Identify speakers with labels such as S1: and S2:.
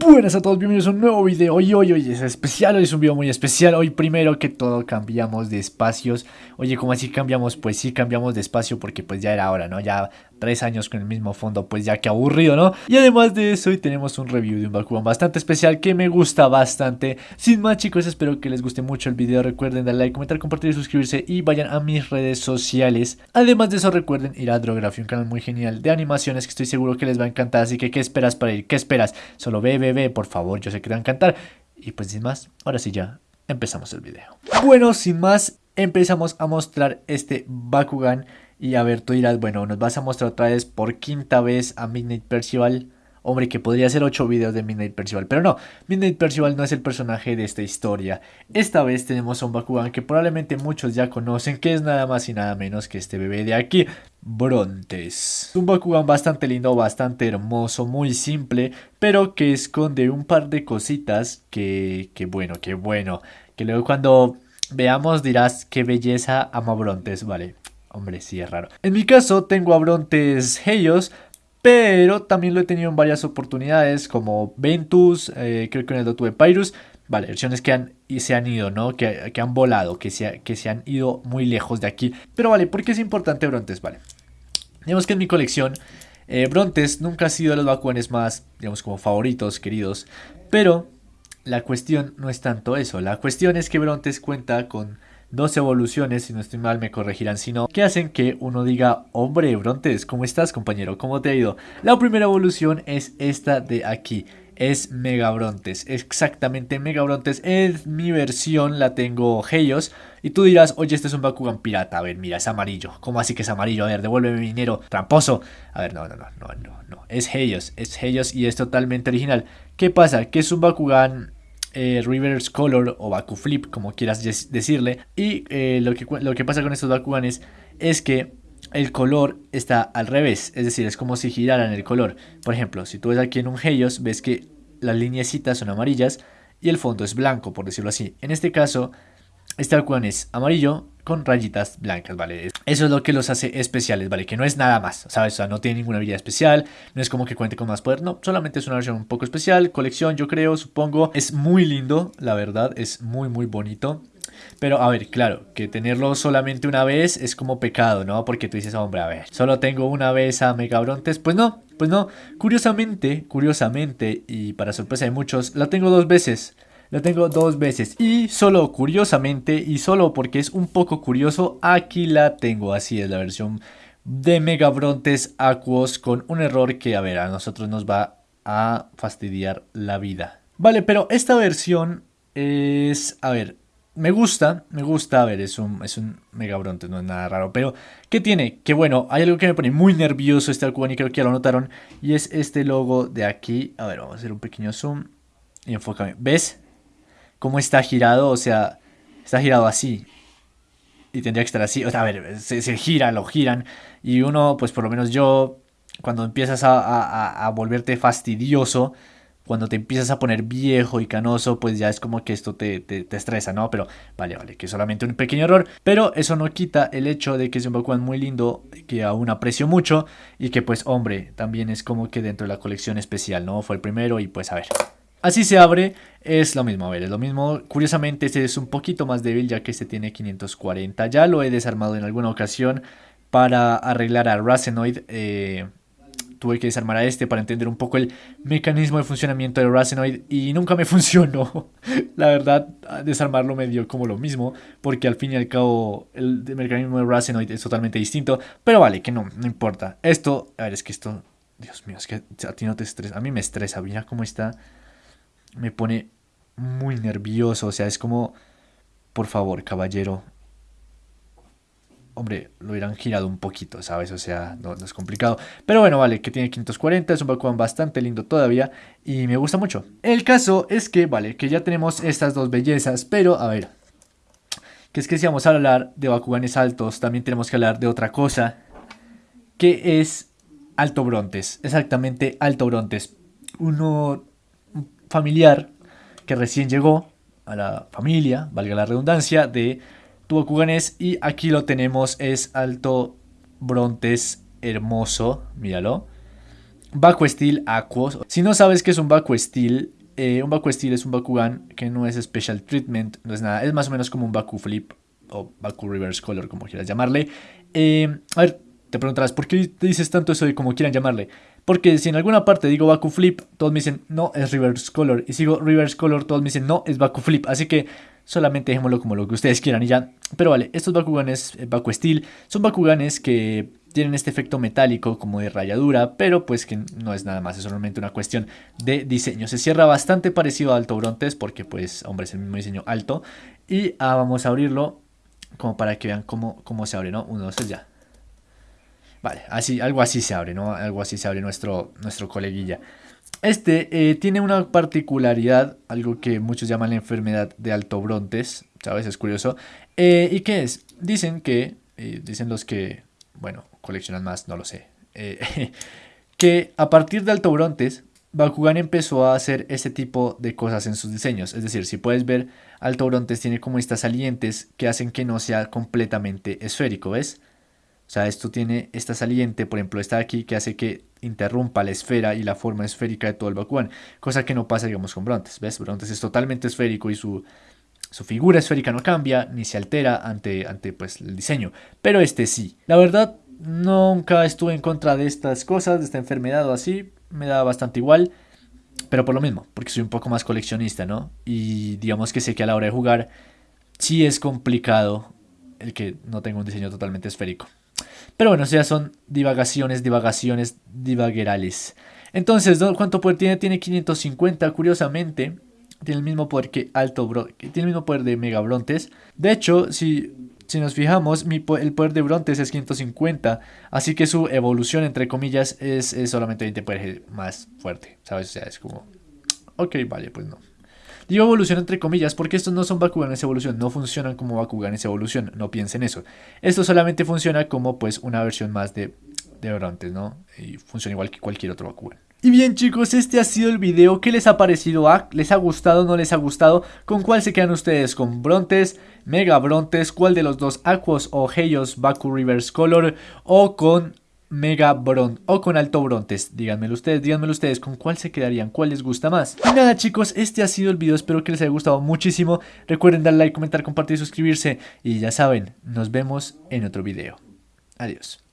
S1: Buenas a todos, bienvenidos a un nuevo video. Hoy, hoy, hoy es especial, hoy es un video muy especial. Hoy primero que todo cambiamos de espacios. Oye, ¿cómo así cambiamos? Pues sí, cambiamos de espacio porque pues ya era hora, ¿no? Ya tres años con el mismo fondo, pues ya que aburrido, ¿no? Y además de eso, hoy tenemos un review de un Bakugan bastante especial que me gusta bastante. Sin más chicos, espero que les guste mucho el video. Recuerden darle like, comentar, compartir y suscribirse y vayan a mis redes sociales. Además de eso, recuerden ir a Drography, un canal muy genial de animaciones que estoy seguro que les va a encantar. Así que, ¿qué esperas para ir? ¿Qué esperas? Solo ve, por favor, yo sé que te va a encantar. Y pues sin más, ahora sí ya, empezamos el video. Bueno, sin más, empezamos a mostrar este Bakugan y a ver, tú dirás, bueno, nos vas a mostrar otra vez por quinta vez a Midnight Percival. Hombre, que podría ser 8 videos de Midnight Percival, pero no, Midnight Percival no es el personaje de esta historia. Esta vez tenemos a un Bakugan que probablemente muchos ya conocen, que es nada más y nada menos que este bebé de aquí, Brontes. Un Bakugan bastante lindo, bastante hermoso, muy simple, pero que esconde un par de cositas que, que bueno, que bueno, que luego cuando veamos dirás qué belleza ama Brontes, vale. Hombre, sí es raro. En mi caso tengo a Brontes Helios, pero también lo he tenido en varias oportunidades como Ventus, eh, creo que en el lo tuve Pyrus. Vale, versiones que han, y se han ido, ¿no? Que, que han volado, que se, que se han ido muy lejos de aquí. Pero vale, ¿por qué es importante Brontes? Vale. Digamos que en mi colección, eh, Brontes nunca ha sido de los Bakuanes más, digamos, como favoritos, queridos. Pero la cuestión no es tanto eso. La cuestión es que Brontes cuenta con dos evoluciones, si no estoy mal me corregirán, sino que hacen que uno diga, hombre, Brontes, ¿cómo estás compañero? ¿Cómo te ha ido? La primera evolución es esta de aquí, es Mega Brontes, exactamente Mega Brontes, es mi versión, la tengo Heios, y tú dirás, oye, este es un Bakugan pirata, a ver, mira, es amarillo, ¿cómo así que es amarillo? A ver, devuélveme mi dinero, tramposo, a ver, no, no, no, no, no, no, es Heios, es Heios y es totalmente original, ¿qué pasa? Que es un Bakugan eh, reverse color o Baku flip, como quieras decirle. Y eh, lo, que, lo que pasa con estos Bakuganes es que el color está al revés, es decir, es como si giraran el color. Por ejemplo, si tú ves aquí en un Heios, ves que las lineecitas son amarillas y el fondo es blanco, por decirlo así. En este caso, este Bakugan es amarillo con rayitas blancas, ¿vale? Eso es lo que los hace especiales, ¿vale? Que no es nada más, ¿sabes? O sea, no tiene ninguna habilidad especial, no es como que cuente con más poder, no, solamente es una versión un poco especial, colección, yo creo, supongo. Es muy lindo, la verdad, es muy, muy bonito. Pero a ver, claro, que tenerlo solamente una vez es como pecado, ¿no? Porque tú dices, hombre, a ver, solo tengo una vez a Megabrontes. Pues no, pues no. Curiosamente, curiosamente, y para sorpresa de muchos, la tengo dos veces. La tengo dos veces y solo curiosamente y solo porque es un poco curioso, aquí la tengo. Así es la versión de Mega Brontes Aquos con un error que a ver a nosotros nos va a fastidiar la vida. Vale, pero esta versión es, a ver, me gusta, me gusta, a ver, es un, es un Mega Brontes, no es nada raro, pero ¿qué tiene? Que bueno, hay algo que me pone muy nervioso este Alcuban y creo que ya lo notaron, y es este logo de aquí, a ver, vamos a hacer un pequeño zoom y enfócame, ¿ves? Cómo está girado, o sea, está girado así. Y tendría que estar así. O sea, a ver, se, gira, lo giran. Y uno, pues por lo menos yo, cuando empiezas a, volverte fastidioso, cuando te empiezas a poner viejo y canoso, pues ya es como que esto te, te, estresa, ¿no? Pero vale, vale, que es solamente un pequeño error. Pero eso no quita el hecho de que es un Bakugan muy lindo, que aún aprecio mucho. Y que pues, hombre, también es como que dentro de la colección especial, ¿no? Fue el primero y pues a ver. Así se abre, es lo mismo, a ver, es lo mismo. Curiosamente este es un poquito más débil ya que este tiene 540. Ya lo he desarmado en alguna ocasión para arreglar a Racenoid. Eh, tuve que desarmar a este para entender un poco el mecanismo de funcionamiento de Racenoid y nunca me funcionó. La verdad, desarmarlo me dio como lo mismo porque al fin y al cabo el mecanismo de Racenoid es totalmente distinto. Pero vale, que no, no importa. Esto, a ver, es que esto, Dios mío, es que a ti no te estresa, a mí me estresa, mira cómo está me pone muy nervioso. O sea, es como, por favor, caballero. Hombre, lo hubieran girado un poquito, ¿sabes? O sea, no, es complicado. Pero bueno, vale, que tiene 540, es un Bakugan bastante lindo todavía y me gusta mucho. El caso es que, vale, que ya tenemos estas dos bellezas, pero a ver, que es que si vamos a hablar de Bakuganes altos, también tenemos que hablar de otra cosa, que es Alto Brontes, exactamente Alto Brontes. Uno familiar que recién llegó a la familia, valga la redundancia, de Tubacuganes. Y aquí lo tenemos, es alto Brontes hermoso, míralo. Baku Steel Aquos. Si no sabes qué es un Baku Steel, eh, un Baku Steel es un Bakugan que no es Special Treatment, no es nada, es más o menos como un Baku Flip o Baku Reverse Color, como quieras llamarle. Eh, a ver, te preguntarás, ¿por qué dices tanto eso de como quieran llamarle? Porque si en alguna parte digo Baku Flip, todos me dicen, no, es Reverse Color. Y si digo Reverse Color, todos me dicen, no, es Baku Flip. Así que solamente dejémoslo como lo que ustedes quieran y ya. Pero vale, estos Bakuganes eh, Baku Steel son Bakuganes que tienen este efecto metálico como de rayadura, pero pues que no es nada más, es solamente una cuestión de diseño. Se cierra bastante parecido a Alto Brontes porque pues, hombre, es el mismo diseño alto. Y ah, vamos a abrirlo como para que vean cómo, cómo se abre, ¿no? Uno, dos, ya. Vale, así, algo así se abre, ¿no? Algo así se abre nuestro, nuestro coleguilla. Este eh, tiene una particularidad, algo que muchos llaman la enfermedad de alto brontes, ¿sabes? Es curioso. Eh, ¿Y qué es? Dicen que, eh, dicen los que, bueno, coleccionan más, no lo sé, que a partir de alto brontes, Bakugan empezó a hacer este tipo de cosas en sus diseños. Es decir, si puedes ver, alto brontes tiene como estas salientes que hacen que no sea completamente esférico, ¿ves? O sea, esto tiene esta saliente, por ejemplo, esta de aquí, que hace que interrumpa la esfera y la forma esférica de todo el Bakugan. Cosa que no pasa, digamos, con Brontes. ¿Ves? Brontes es totalmente esférico y su, su figura esférica no cambia ni se altera ante, ante pues, el diseño. Pero este sí. La verdad, nunca estuve en contra de estas cosas, de esta enfermedad o así. Me da bastante igual. Pero por lo mismo, porque soy un poco más coleccionista, ¿no? Y digamos que sé que a la hora de jugar sí es complicado el que no tenga un diseño totalmente esférico. Pero bueno, o sea, son divagaciones, divagaciones, divaguerales. Entonces, ¿cuánto poder tiene? Tiene 550, curiosamente. Tiene el mismo poder que Alto Bro tiene el mismo poder de Mega Brontes. De hecho, si, si nos fijamos, el poder de Brontes es 550. Así que su evolución, entre comillas, es, es solamente 20 poderes más fuerte. ¿Sabes? O sea, es como... Ok, vale, pues no. Digo evolución entre comillas porque estos no son Bakuganes evolución, no funcionan como Bakuganes evolución, no piensen eso. Esto solamente funciona como pues una versión más de, de ¿no? Y funciona igual que cualquier otro Bakugan. Y bien chicos, este ha sido el video. ¿Qué les ha parecido? Ah, ¿Les ha gustado? ¿No les ha gustado? ¿Con cuál se quedan ustedes? ¿Con Brontes? ¿Mega Brontes? ¿Cuál de los dos Aquos o Heios Baku Reverse Color? ¿O con Mega Bron o con Alto Brontes. Díganmelo ustedes, díganmelo ustedes con cuál se quedarían, cuál les gusta más. Y nada chicos, este ha sido el video, espero que les haya gustado muchísimo. Recuerden darle like, comentar, compartir, suscribirse y ya saben, nos vemos en otro video. Adiós.